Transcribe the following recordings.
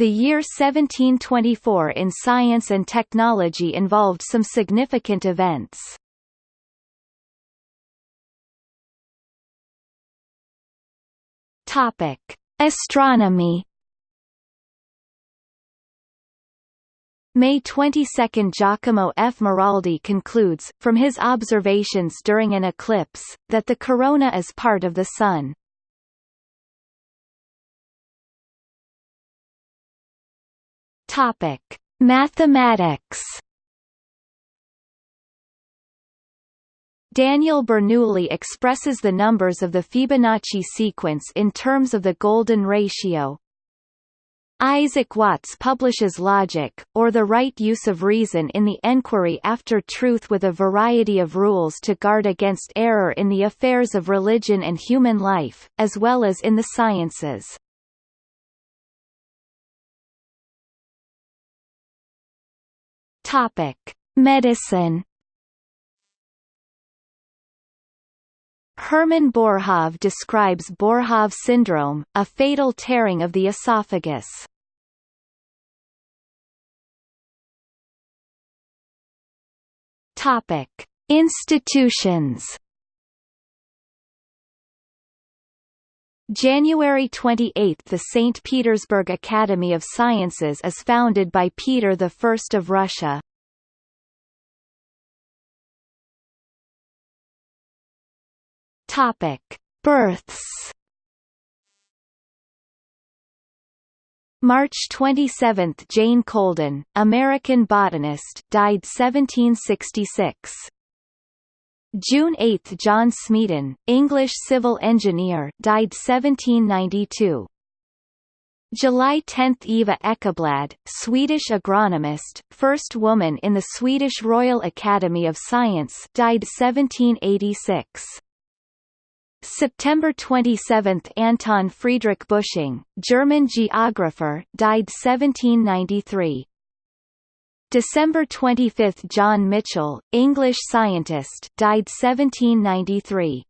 The year 1724 in science and technology involved some significant events. Topic: Astronomy. May 22 – Giacomo F. Maraldi concludes, from his observations during an eclipse, that the corona is part of the Sun. Topic: Mathematics. Daniel Bernoulli expresses the numbers of the Fibonacci sequence in terms of the golden ratio. Isaac Watts publishes Logic, or the Right Use of Reason in the Enquiry After Truth with a variety of rules to guard against error in the affairs of religion and human life, as well as in the sciences. Topic: Medicine. Hermann Boerhaave describes Boerhaave syndrome, a fatal tearing of the esophagus. Topic: Institutions. January 28 – The St. Petersburg Academy of Sciences is founded by Peter I of Russia. Topic: Births. March 27 – Jane Colden, American botanist died 1766. June 8 – John Smeaton, English civil engineer died 1792. July 10 – Eva Ekeblad, Swedish agronomist, first woman in the Swedish Royal Academy of Science died 1786. September 27 – Anton Friedrich Busching, German geographer died 1793. December 25 – John Michell, English scientist died 1793.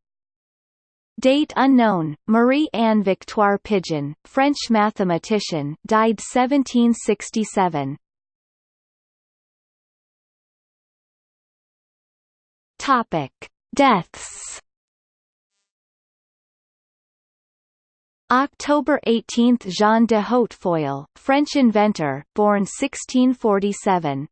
Date unknown, Marie-Anne Victoire Pigeon, French mathematician died 1767. Topic. Deaths October 18 – Jean de Hautefeuille, French inventor, born 1647.